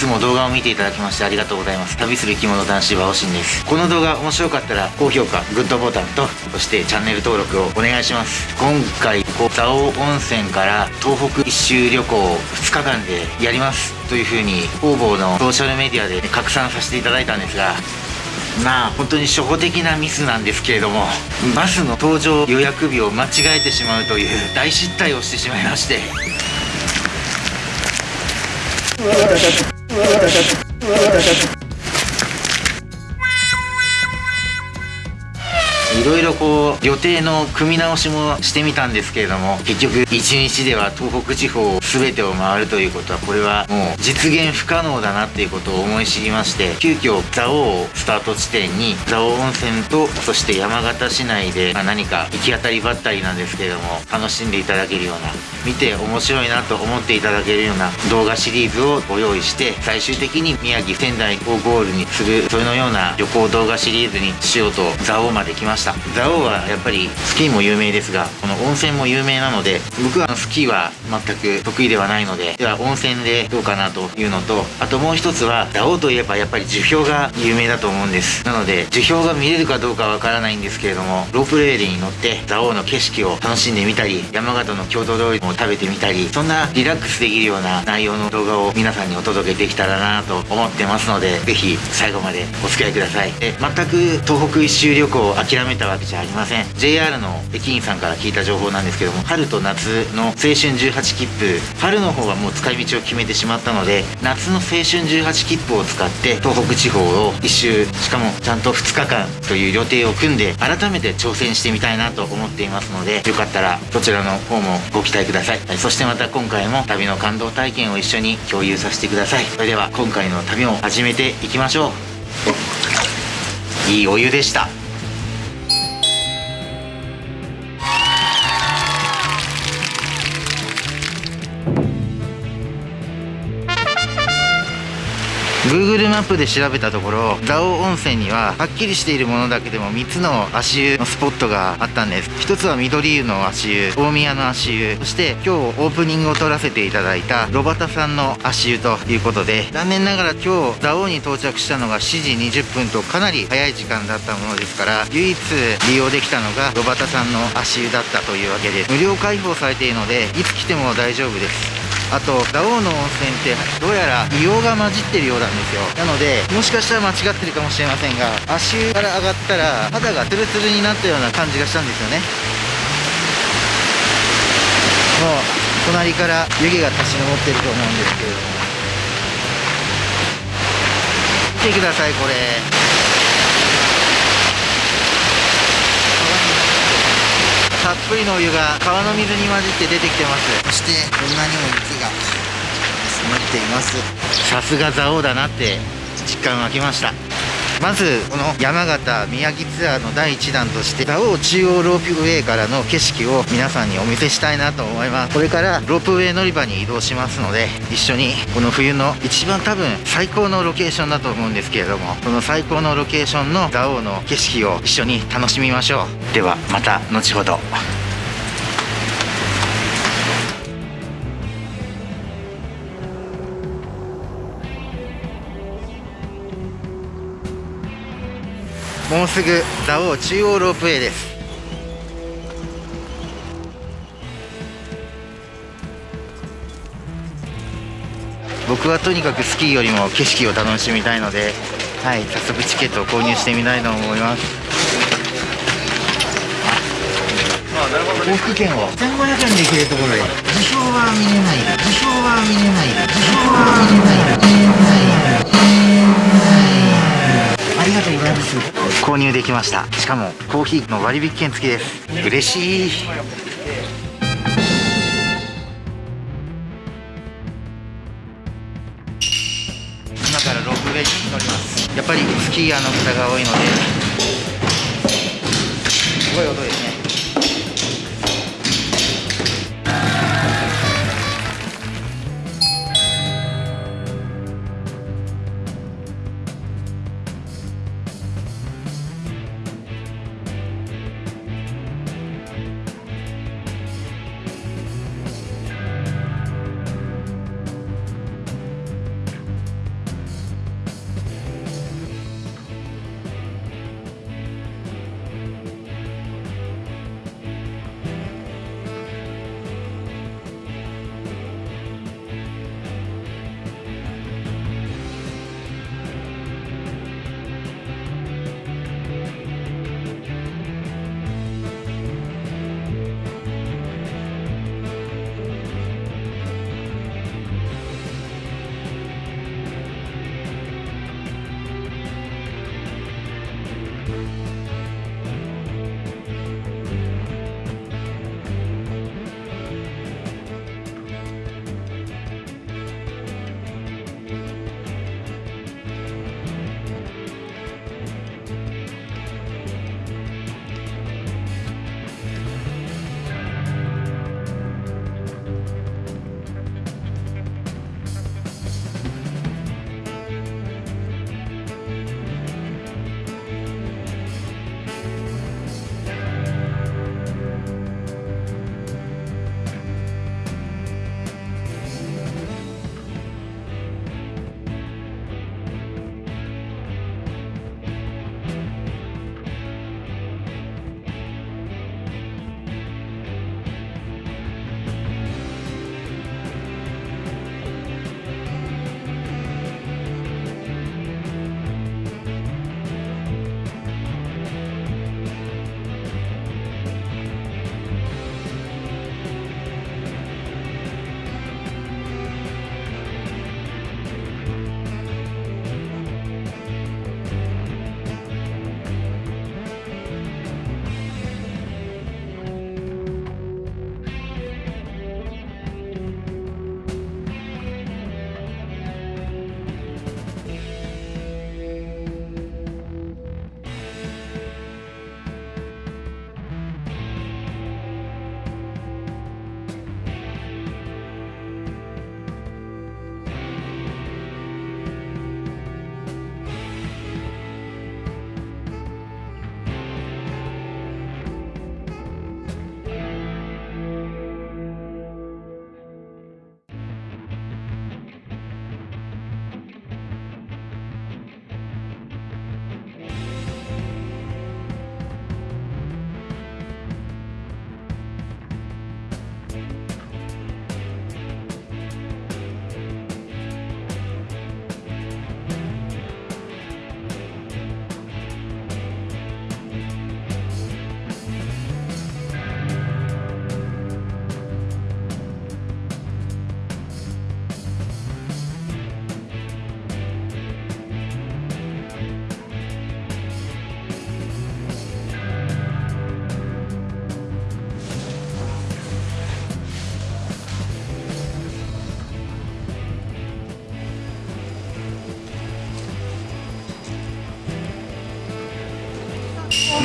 いつも動画を見ていただきましてありがとうございます。旅する生き物男子はおしんです。この動画面白かったら高評価グッドボタンとそしてチャンネル登録をお願いします。今回こう蔵王温泉から東北一周旅行2日間でやります。というふうに方々のソーシャルメディアで拡散させていただいたんですがまあ本当に初歩的なミスなんですけれどもバスの搭乗予約日を間違えてしまうという大失態をしてしまいまして。いろいろこう予定の組み直しもしてみたんですけれども結局一日では東北地方を全てを回るということはこれはもう実現不可能だなっていうことを思い知りまして急遽蔵王をスタート地点に蔵王温泉とそして山形市内で、ま何か行き当たりばったりなんですけれども楽しんでいただけるような見て面白いなと思っていただけるような動画シリーズをご用意して最終的に宮城仙台をゴールにするそれのような旅行動画シリーズにしようと蔵王まで来ました。蔵王はやっぱりスキーも有名ですがこの温泉も有名なので僕はスキーは全く得意ではないのででは温泉でどうかなというのとあともう一つは蔵王といえばやっぱり樹氷が有名だと思うんです。なので樹氷が見れるかどうかわからないんですけれどもロープレールに乗って蔵王の景色を楽しんでみたり山形の郷土料理も食べてみたりそんなリラックスできるような内容の動画を皆さんにお届けできたらなと思ってますのでぜひ最後までお付き合いください。え全く東北一周旅行を諦めたわけじゃありません。JR の駅員さんから聞いた情報なんですけども春と夏の青春18切符春の方はもう使い道を決めてしまったので夏の青春18切符を使って東北地方を一周しかもちゃんと2日間という予定を組んで改めて挑戦してみたいなと思っていますのでよかったらそちらの方もご期待ください、はい、そしてまた今回も旅の感動体験を一緒に共有させてください。それでは今回の旅も始めていきましょう。いいお湯でした。グーグルマップで調べたところ蔵王温泉にははっきりしているものだけでも3つの足湯のスポットがあったんです。1つは緑湯の足湯大宮の足湯。そして今日オープニングを撮らせていただいたロバタさんの足湯ということで残念ながら今日蔵王に到着したのが7時20分とかなり早い時間だったものですから唯一利用できたのがロバタさんの足湯だったというわけです無料開放されているのでいつ来ても大丈夫です。あと蔵王の温泉ってどうやら硫黄が混じってるようなんですよ。なのでもしかしたら間違ってるかもしれませんが足湯から上がったら肌がツルツルになったような感じがしたんですよね。もう隣から湯気が立ち上ってると思うんですけれども。見てくださいこれ。たっぷりのお湯が川の水に混じって出てきてます。そしてこんなにも雪が積もっています。さすが蔵王だなって実感湧きましたまずこの山形宮城ツアーの第1弾として蔵王中央ロープウェイからの景色を皆さんにお見せしたいなと思います。これからロープウェイ乗り場に移動しますので一緒にこの冬の一番多分最高のロケーションだと思うんですけれどもその最高のロケーションの蔵王の景色を一緒に楽しみましょう。ではまた後ほど。もうすぐ蔵王中央ロープウェイです。僕はとにかくスキーよりも景色を楽しみたいので、はい、早速チケットを購入してみたいと思います。往復券を1500円で行けるところで受賞は見れない。受賞は見れない。受賞は見れない。ありがとうございます購入できました。しかもコーヒーの割引券付きです。嬉しい。今からロープウェイに乗ります。やっぱりスキーヤーの方が多いので。すごい音ですね。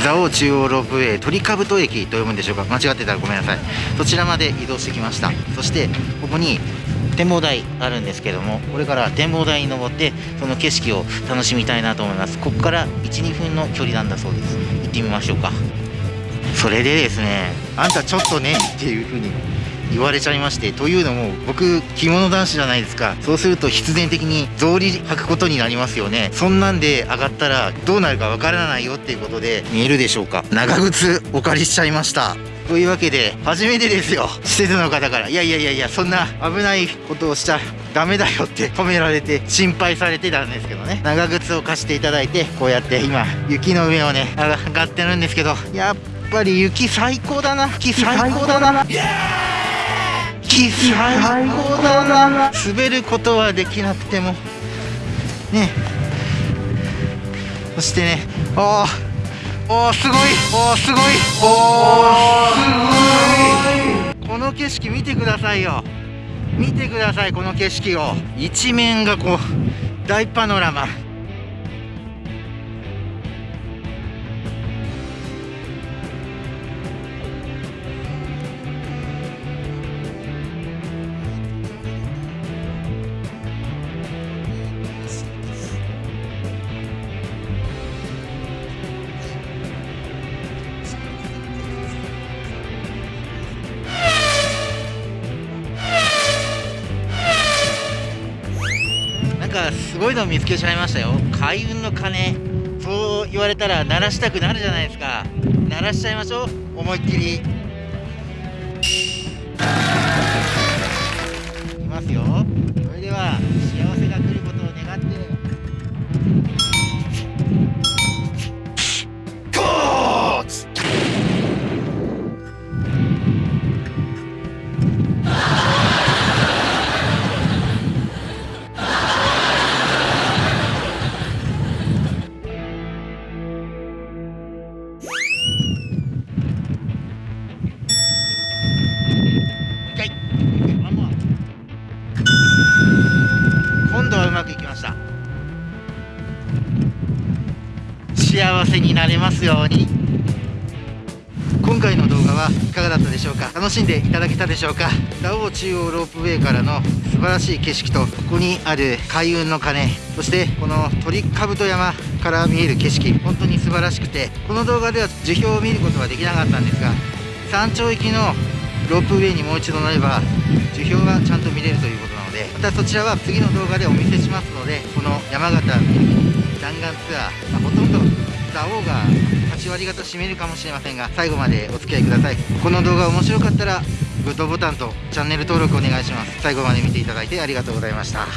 蔵王中央ロープウェイ鳥兜駅と読むんでしょうか？間違ってたらごめんなさい。そちらまで移動してきました。そしてここに展望台あるんですけどもこれから展望台に登ってその景色を楽しみたいなと思います。ここから12分の距離なんだそうです。行ってみましょうか。それでですねあんたちょっとねっていう風に言われちゃいましてというのも僕着物男子じゃないですか。そうすると必然的に草履履くことになりますよね。そんなんで上がったらどうなるかわからないよっていうことで見えるでしょうか。長靴お借りしちゃいました。というわけで初めてですよ。施設の方から。いやいやいやいやそんな危ないことをしちゃダメだよって止められて心配されてたんですけどね。長靴を貸していただいてこうやって今雪の上をね上がってるんですけどやっぱり雪最高だな。雪最高だな雪最高だな。滑ることはできなくても。ね。そしてね。ああおーすごい。おーすごい。おーすごい。この景色見てくださいよ。見てくださいこの景色を。一面がこう大パノラマ。すごいの見つけちゃいましたよ。開運の鐘。そう言われたら鳴らしたくなるじゃないですか。鳴らしちゃいましょう。思いっきり。いきますよ。それでは幸せになれますように。今回の動画はいかがだったでしょうか？楽しんでいただけたでしょうか？蔵王中央ロープウェイからの素晴らしい景色とここにある開運の鐘そしてこの鳥兜山から見える景色本当に素晴らしくてこの動画では樹氷を見ることはできなかったんですが山頂行きのロープウェイにもう一度乗れば樹氷がちゃんと見れるということなのでまたそちらは次の動画でお見せしますのでこの山形弾丸ツアー、まあ、ほとんど蔵王が8割方占めるかもしれませんが最後までお付き合いください。この動画面白かったらグッドボタンとチャンネル登録お願いします。最後まで見ていただいてありがとうございました。